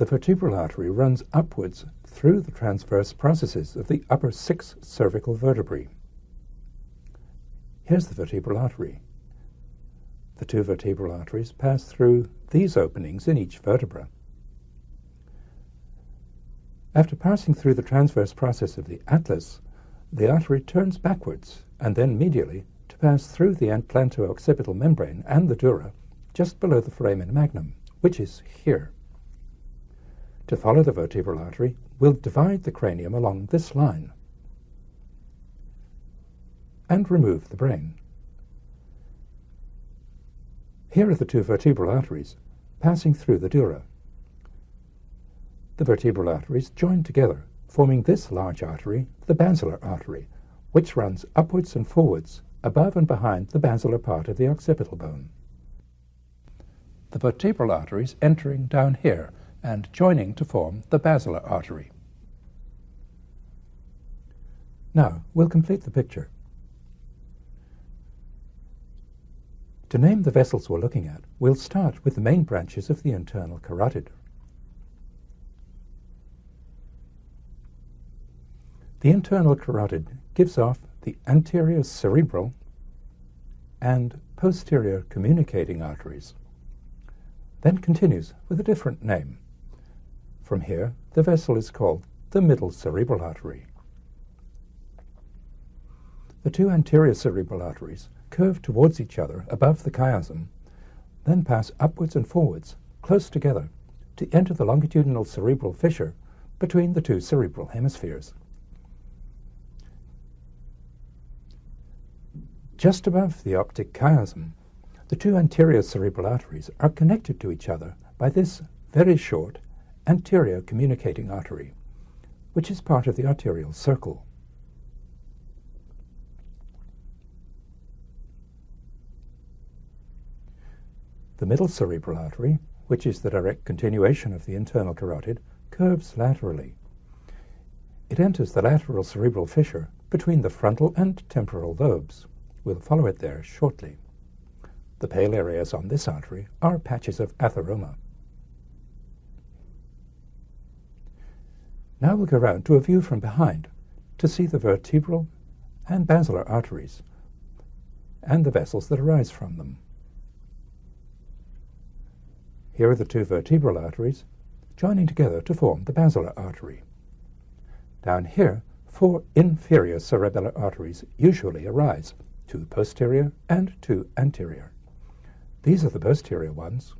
The vertebral artery runs upwards through the transverse processes of the upper six cervical vertebrae. Here's the vertebral artery. The two vertebral arteries pass through these openings in each vertebra. After passing through the transverse process of the atlas, the artery turns backwards and then medially to pass through the atlanto-occipital membrane and the dura just below the foramen magnum, which is here. To follow the vertebral artery, we'll divide the cranium along this line and remove the brain. Here are the two vertebral arteries passing through the dura. The vertebral arteries join together, forming this large artery, the basilar artery, which runs upwards and forwards above and behind the basilar part of the occipital bone. The vertebral arteries entering down here and joining to form the basilar artery. Now, we'll complete the picture. To name the vessels we're looking at, we'll start with the main branches of the internal carotid. The internal carotid gives off the anterior cerebral and posterior communicating arteries, then continues with a different name. From here, the vessel is called the middle cerebral artery. The two anterior cerebral arteries curve towards each other above the chiasm, then pass upwards and forwards, close together, to enter the longitudinal cerebral fissure between the two cerebral hemispheres. Just above the optic chiasm, the two anterior cerebral arteries are connected to each other by this very short anterior communicating artery, which is part of the arterial circle. The middle cerebral artery, which is the direct continuation of the internal carotid, curves laterally. It enters the lateral cerebral fissure between the frontal and temporal lobes. We'll follow it there shortly. The pale areas on this artery are patches of atheroma. Now we'll go round to a view from behind to see the vertebral and basilar arteries and the vessels that arise from them. Here are the two vertebral arteries joining together to form the basilar artery. Down here, four inferior cerebellar arteries usually arise two posterior and two anterior. These are the posterior ones.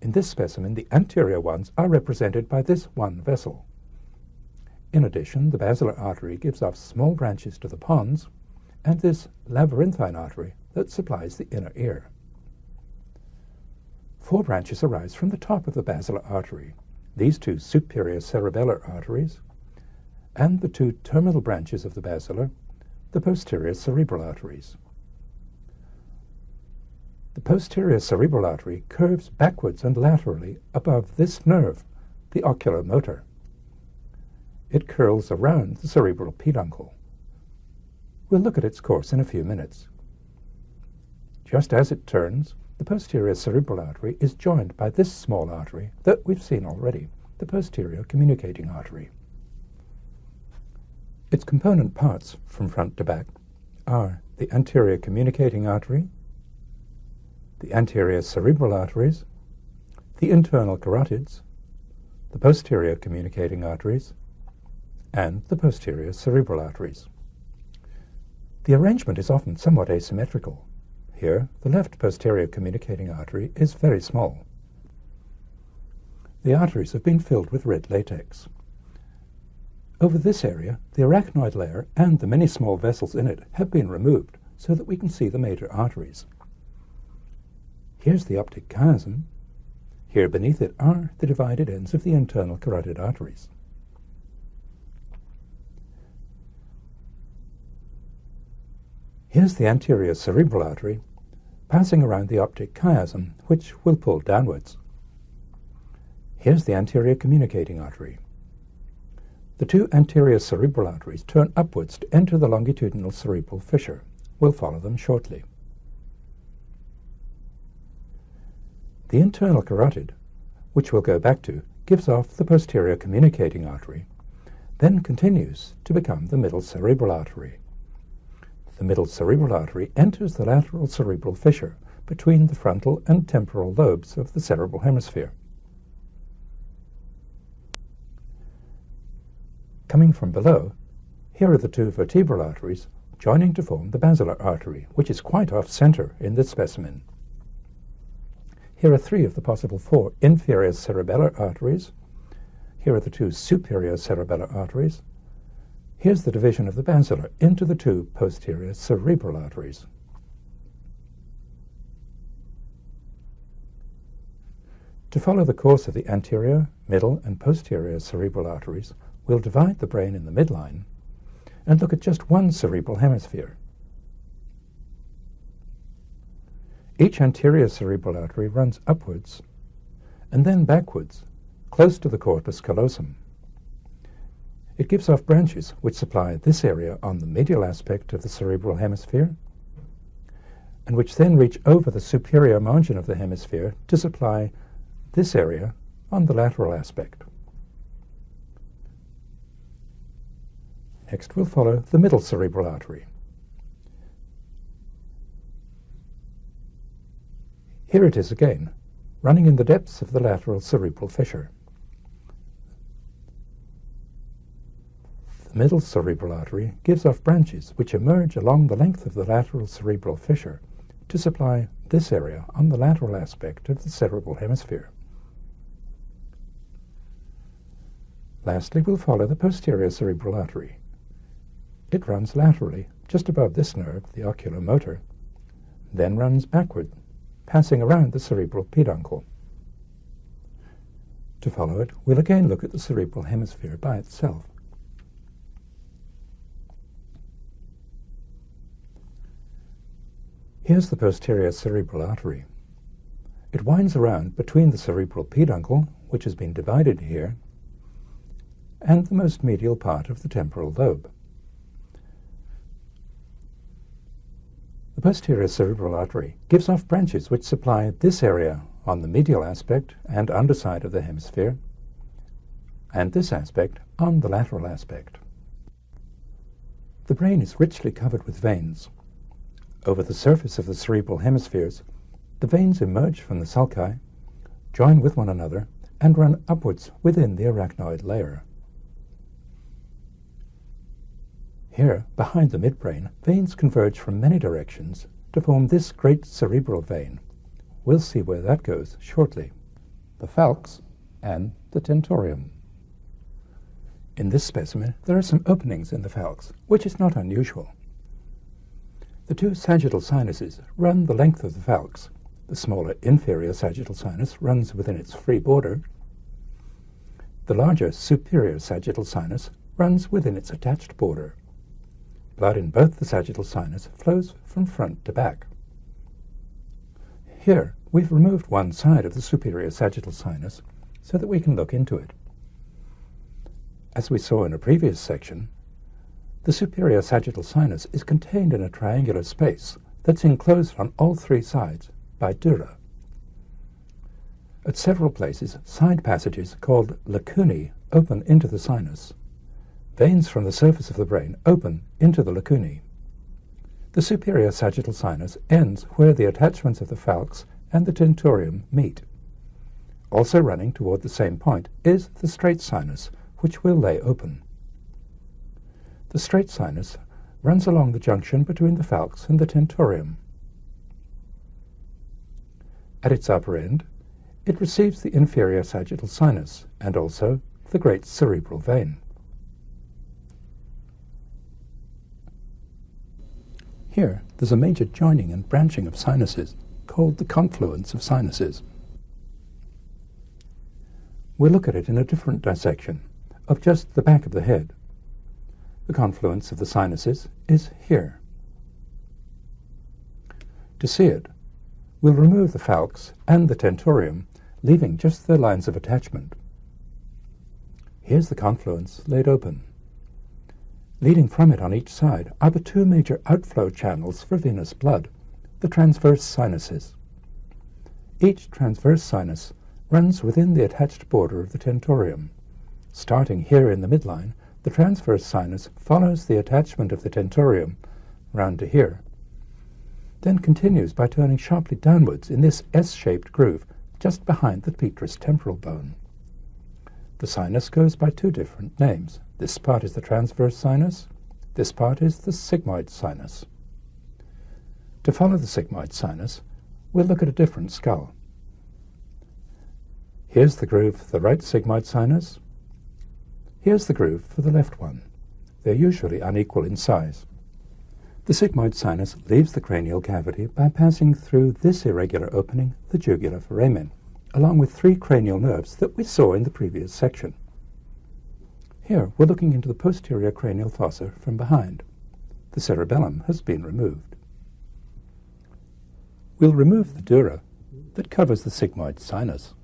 In this specimen, the anterior ones are represented by this one vessel. In addition, the basilar artery gives off small branches to the pons and this labyrinthine artery that supplies the inner ear. Four branches arise from the top of the basilar artery, these two superior cerebellar arteries, and the two terminal branches of the basilar the posterior cerebral arteries. The posterior cerebral artery curves backwards and laterally above this nerve, the oculomotor. It curls around the cerebral peduncle. We'll look at its course in a few minutes. Just as it turns, the posterior cerebral artery is joined by this small artery that we've seen already, the posterior communicating artery. Its component parts, from front to back, are the anterior communicating artery, the anterior cerebral arteries, the internal carotids, the posterior communicating arteries, and the posterior cerebral arteries. The arrangement is often somewhat asymmetrical. Here, the left posterior communicating artery is very small. The arteries have been filled with red latex. Over this area, the arachnoid layer and the many small vessels in it have been removed so that we can see the major arteries. Here's the optic chiasm. Here beneath it are the divided ends of the internal carotid arteries. Here's the anterior cerebral artery passing around the optic chiasm, which will pull downwards. Here's the anterior communicating artery. The two anterior cerebral arteries turn upwards to enter the longitudinal cerebral fissure. We'll follow them shortly. The internal carotid, which we'll go back to, gives off the posterior communicating artery, then continues to become the middle cerebral artery. The middle cerebral artery enters the lateral cerebral fissure between the frontal and temporal lobes of the cerebral hemisphere. Coming from below, here are the two vertebral arteries joining to form the basilar artery, which is quite off-center in this specimen. Here are three of the possible four inferior cerebellar arteries. Here are the two superior cerebellar arteries. Here's the division of the basilar into the two posterior cerebral arteries. To follow the course of the anterior, middle, and posterior cerebral arteries, we'll divide the brain in the midline and look at just one cerebral hemisphere. Each anterior cerebral artery runs upwards and then backwards, close to the corpus callosum. It gives off branches which supply this area on the medial aspect of the cerebral hemisphere and which then reach over the superior margin of the hemisphere to supply this area on the lateral aspect. Next we'll follow the middle cerebral artery. Here it is again, running in the depths of the lateral cerebral fissure. The middle cerebral artery gives off branches which emerge along the length of the lateral cerebral fissure to supply this area on the lateral aspect of the cerebral hemisphere. Lastly, we'll follow the posterior cerebral artery. It runs laterally, just above this nerve, the oculomotor, then runs backward, passing around the cerebral peduncle. To follow it, we'll again look at the cerebral hemisphere by itself. Here's the posterior cerebral artery. It winds around between the cerebral peduncle, which has been divided here, and the most medial part of the temporal lobe. The posterior cerebral artery gives off branches which supply this area on the medial aspect and underside of the hemisphere, and this aspect on the lateral aspect. The brain is richly covered with veins. Over the surface of the cerebral hemispheres, the veins emerge from the sulci, join with one another, and run upwards within the arachnoid layer. Here, behind the midbrain, veins converge from many directions to form this great cerebral vein. We'll see where that goes shortly. The falx and the tentorium. In this specimen, there are some openings in the falx, which is not unusual. The two sagittal sinuses run the length of the falx. The smaller inferior sagittal sinus runs within its free border. The larger superior sagittal sinus runs within its attached border. Blood in both the sagittal sinus flows from front to back. Here, we've removed one side of the superior sagittal sinus so that we can look into it. As we saw in a previous section, the superior sagittal sinus is contained in a triangular space that's enclosed on all three sides by dura. At several places, side passages called lacunae open into the sinus. Veins from the surface of the brain open into the lacunae. The superior sagittal sinus ends where the attachments of the falx and the tentorium meet. Also running toward the same point is the straight sinus, which will lay open. The straight sinus runs along the junction between the falx and the tentorium. At its upper end, it receives the inferior sagittal sinus and also the great cerebral vein. Here, there's a major joining and branching of sinuses called the confluence of sinuses. We'll look at it in a different dissection of just the back of the head. The confluence of the sinuses is here. To see it, we'll remove the falx and the tentorium, leaving just their lines of attachment. Here's the confluence laid open. Leading from it on each side are the two major outflow channels for venous blood, the transverse sinuses. Each transverse sinus runs within the attached border of the tentorium. Starting here in the midline, the transverse sinus follows the attachment of the tentorium round to here, then continues by turning sharply downwards in this S-shaped groove just behind the petrous temporal bone. The sinus goes by two different names. This part is the transverse sinus, this part is the sigmoid sinus. To follow the sigmoid sinus, we'll look at a different skull. Here's the groove for the right sigmoid sinus. Here's the groove for the left one. They're usually unequal in size. The sigmoid sinus leaves the cranial cavity by passing through this irregular opening, the jugular foramen, along with three cranial nerves that we saw in the previous section. Here, we're looking into the posterior cranial fossa from behind. The cerebellum has been removed. We'll remove the dura that covers the sigmoid sinus.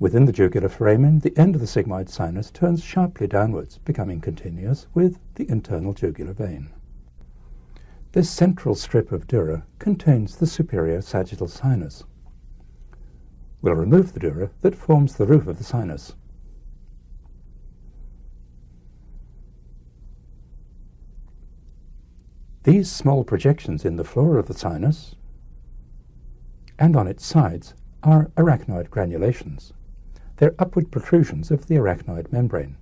Within the jugular foramen, the end of the sigmoid sinus turns sharply downwards, becoming continuous with the internal jugular vein. This central strip of dura contains the superior sagittal sinus. We'll remove the dura that forms the roof of the sinus. These small projections in the floor of the sinus and on its sides are arachnoid granulations. They're upward protrusions of the arachnoid membrane.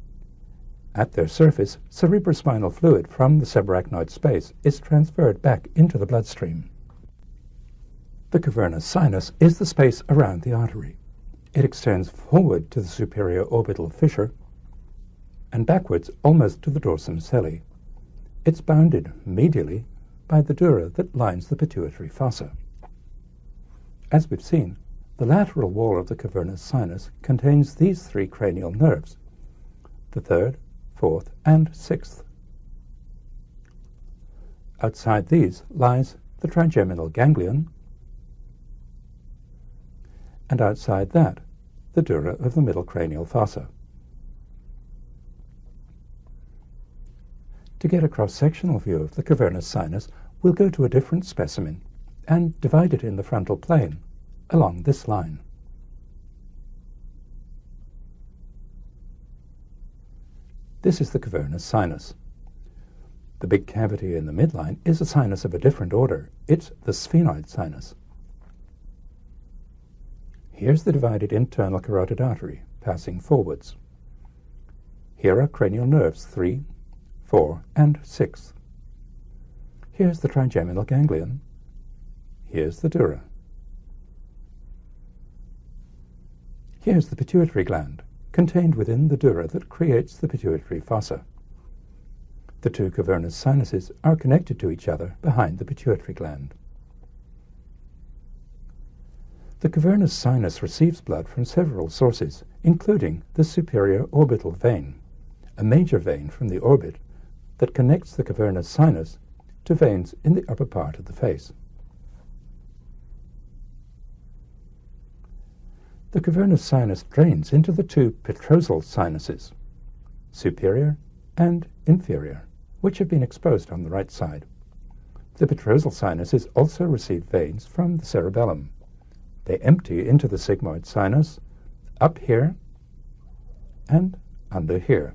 At their surface, cerebrospinal fluid from the subarachnoid space is transferred back into the bloodstream. The cavernous sinus is the space around the artery. It extends forward to the superior orbital fissure and backwards almost to the dorsum sellae. It's bounded medially by the dura that lines the pituitary fossa. As we've seen, the lateral wall of the cavernous sinus contains these three cranial nerves, the third, fourth, and sixth. Outside these lies the trigeminal ganglion, and outside that, the dura of the middle cranial fossa. To get a cross-sectional view of the cavernous sinus, we'll go to a different specimen and divide it in the frontal plane along this line. This is the cavernous sinus. The big cavity in the midline is a sinus of a different order. It's the sphenoid sinus. Here's the divided internal carotid artery passing forwards. Here are cranial nerves 3, 4, and 6. Here's the trigeminal ganglion. Here's the dura. Here's the pituitary gland, contained within the dura that creates the pituitary fossa. The two cavernous sinuses are connected to each other behind the pituitary gland. The cavernous sinus receives blood from several sources, including the superior orbital vein, a major vein from the orbit that connects the cavernous sinus to veins in the upper part of the face. The cavernous sinus drains into the two petrosal sinuses, superior and inferior, which have been exposed on the right side. The petrosal sinuses also receive veins from the cerebellum. They empty into the sigmoid sinus, up here and under here.